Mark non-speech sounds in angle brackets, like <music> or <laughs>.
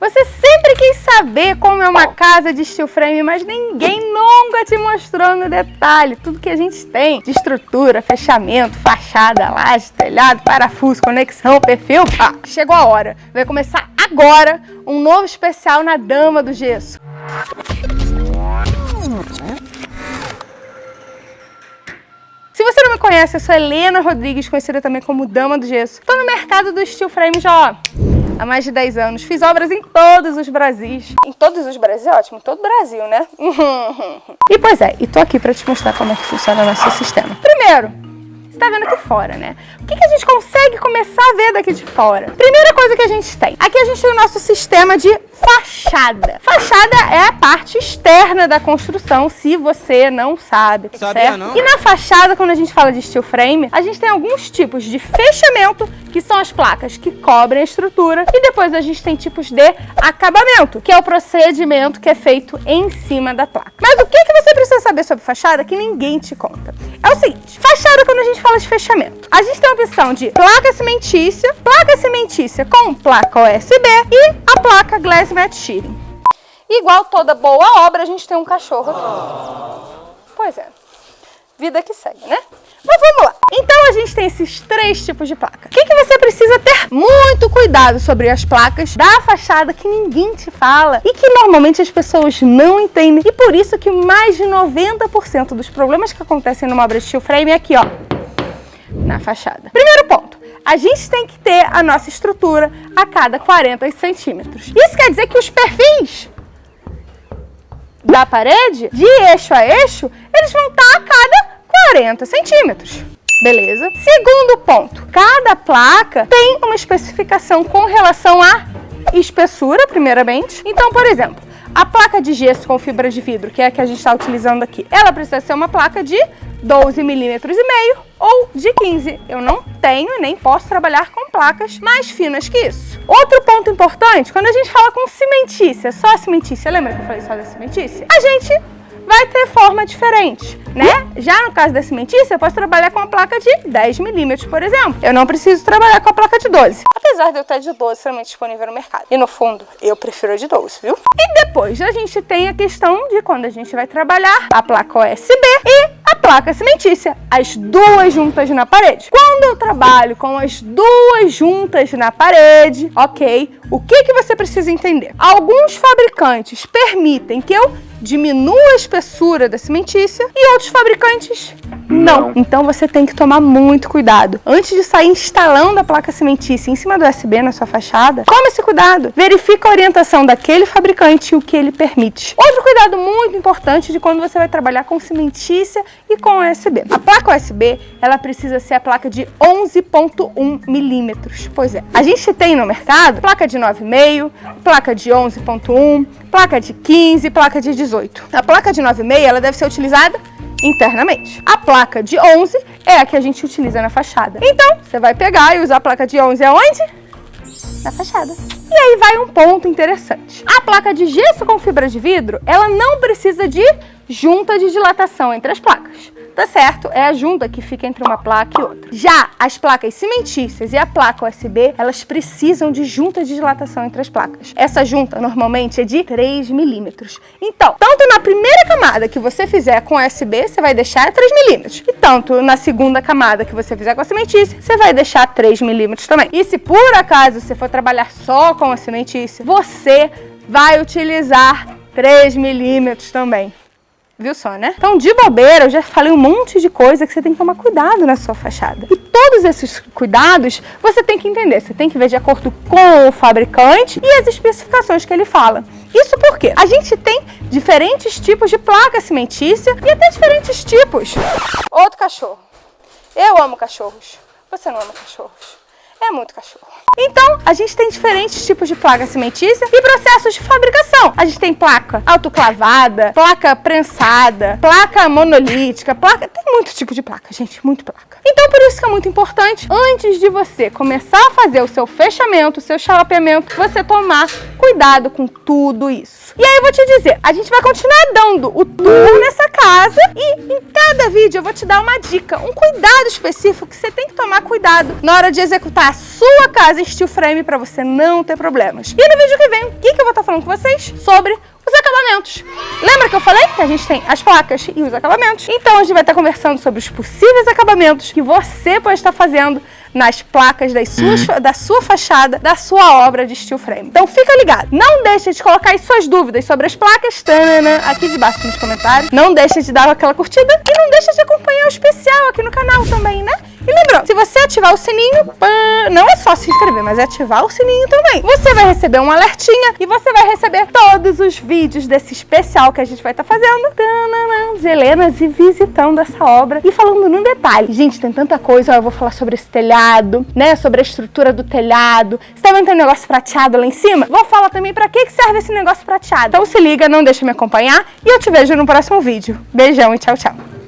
Você sempre quis saber como é uma casa de steel frame, mas ninguém nunca te mostrou no detalhe tudo que a gente tem de estrutura, fechamento, fachada, laje, telhado, parafuso, conexão, perfil. Ah, chegou a hora. Vai começar agora um novo especial na Dama do Gesso. Se você não me conhece, eu sou Helena Rodrigues, conhecida também como Dama do Gesso. Estou no mercado do steel frame já, ó, há mais de 10 anos. Fiz obras em todos os Brasis. Em todos os Brasis? Ótimo, em todo o Brasil, né? <laughs> e pois é, e tô aqui para te mostrar como é que funciona o nosso sistema. Primeiro, você tá vendo aqui fora, né? O que, que a gente consegue começar a ver daqui de fora? Primeira coisa que a gente tem. Aqui a gente tem o nosso sistema de fachada. Fachada é a parte externa da construção, se você não sabe, Sabia certo? Não. E na fachada, quando a gente fala de steel frame, a gente tem alguns tipos de fechamento, que são as placas que cobrem a estrutura, e depois a gente tem tipos de acabamento, que é o procedimento que é feito em cima da placa. Mas o que, que você precisa saber sobre fachada que ninguém te conta? É o seguinte, fachada quando a gente fala de fechamento, a gente tem a opção de placa cimentícia, placa cimentícia com placa USB e a placa glass Matt Shearing. Igual toda boa obra, a gente tem um cachorro aqui. Pois é. Vida que segue, né? Mas vamos lá. Então a gente tem esses três tipos de placa. O que, que você precisa ter muito cuidado sobre as placas da fachada que ninguém te fala e que normalmente as pessoas não entendem. E por isso que mais de 90% dos problemas que acontecem numa obra de steel frame é aqui, ó, na fachada. Primeiro ponto a gente tem que ter a nossa estrutura a cada 40 centímetros. Isso quer dizer que os perfis da parede, de eixo a eixo, eles vão estar a cada 40 centímetros. Beleza? Segundo ponto, cada placa tem uma especificação com relação à espessura, primeiramente. Então, por exemplo, a placa de gesso com fibra de vidro, que é a que a gente está utilizando aqui, ela precisa ser uma placa de 12 milímetros e meio ou de 15. Eu não tenho nem posso trabalhar com placas mais finas que isso. Outro ponto importante, quando a gente fala com cimentícia, só cimentícia, lembra que eu falei só da cimentícia? A gente vai ter forma diferente, né? Já no caso da cimentícia, eu posso trabalhar com uma placa de 10 milímetros, por exemplo. Eu não preciso trabalhar com a placa de 12. Apesar de eu ter de 12 somente disponível no mercado. E no fundo, eu prefiro a de 12, viu? E depois a gente tem a questão de quando a gente vai trabalhar a placa USB e a placa cimentícia, as duas juntas na parede. Quando eu trabalho com as duas juntas na parede, ok, o que, que você precisa entender? Alguns fabricantes permitem que eu diminua a espessura da cimentícia e outros fabricantes não. Então você tem que tomar muito cuidado. Antes de sair instalando a placa cimentícia em cima do USB na sua fachada, tome esse cuidado. Verifica a orientação daquele fabricante e o que ele permite. Outro cuidado muito importante de quando você vai trabalhar com cimentícia e com USB. A placa USB, ela precisa ser a placa de 11.1 milímetros. Pois é, a gente tem no mercado placa de 9,5, placa de 11.1, placa de 15, placa de 18. A placa de 9,5, ela deve ser utilizada internamente. A placa de 11 é a que a gente utiliza na fachada. Então, você vai pegar e usar a placa de 11 aonde? Na fachada. E aí vai um ponto interessante. A placa de gesso com fibra de vidro, ela não precisa de junta de dilatação entre as placas tá certo? É a junta que fica entre uma placa e outra. Já as placas cimentícias e a placa USB, elas precisam de junta de dilatação entre as placas. Essa junta normalmente é de 3 milímetros. Então, tanto na primeira camada que você fizer com USB, você vai deixar 3 milímetros. E tanto na segunda camada que você fizer com a cimentícia, você vai deixar 3 milímetros também. E se por acaso você for trabalhar só com a cimentícia, você vai utilizar 3 milímetros também. Viu só, né? Então, de bobeira, eu já falei um monte de coisa que você tem que tomar cuidado na sua fachada. E todos esses cuidados você tem que entender. Você tem que ver de acordo com o fabricante e as especificações que ele fala. Isso porque a gente tem diferentes tipos de placa cimentícia e até diferentes tipos. Outro cachorro. Eu amo cachorros. Você não ama cachorros. É muito cachorro. Então, a gente tem diferentes tipos de placa cimentícia e processos de fabricação. A gente tem placa autoclavada, placa prensada, placa monolítica, placa... Tem muito tipo de placa, gente, muito placa. Então, por isso que é muito importante, antes de você começar a fazer o seu fechamento, o seu chalapeamento, você tomar cuidado com tudo isso. E aí eu vou te dizer, a gente vai continuar dando o tour nessa casa e em cada vídeo eu vou te dar uma dica, um cuidado específico que você tem que tomar cuidado na hora de executar sua casa em steel frame para você não ter problemas. E no vídeo que vem, o que, que falando com vocês sobre os acabamentos. Lembra que eu falei que a gente tem as placas e os acabamentos? Então a gente vai estar conversando sobre os possíveis acabamentos que você pode estar fazendo nas placas das suas, Uhum. da sua fachada, da sua obra de steel frame. Então fica ligado. Não deixa de colocar as suas dúvidas sobre as placas tanana, aqui debaixo nos comentários. Não deixa de dar aquela curtida e não deixa de acompanhar o especial aqui no canal também, né? E lembrando, se você ativar o sininho, não é só se inscrever, mas é ativar o sininho também. Você vai receber um alertinha e você vai receber todos os vídeos desse especial que a gente vai estar fazendo. Tanana, de Helenas e visitando essa obra e falando num detalhe. Gente, tem tanta coisa, ó, eu vou falar sobre esse telhado, né? Sobre a estrutura do telhado. Você tá vendo tem um negócio prateado lá em cima? Vou falar também pra que serve esse negócio prateado. Então se liga, não deixa me acompanhar e eu te vejo no próximo vídeo. Beijão e tchau, tchau.